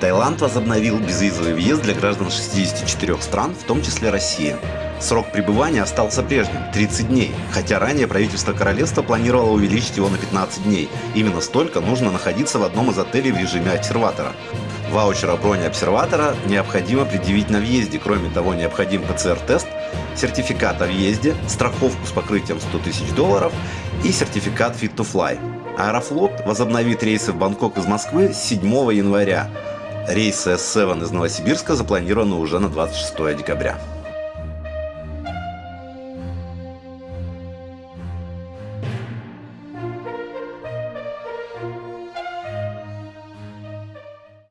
Таиланд возобновил безвизовый въезд для граждан 64 стран, в том числе России. Срок пребывания остался прежним – 30 дней, хотя ранее правительство королевства планировало увеличить его на 15 дней. Именно столько нужно находиться в одном из отелей в режиме обсерватора. Ваучер о броне обсерватора необходимо предъявить на въезде. Кроме того, необходим ПЦР-тест, сертификат о въезде, страховку с покрытием 100 тысяч долларов и сертификат Fit to Fly. Аэрофлот возобновит рейсы в Бангкок из Москвы с 7 января. Рейсы S7 из Новосибирска запланированы уже на 26 декабря.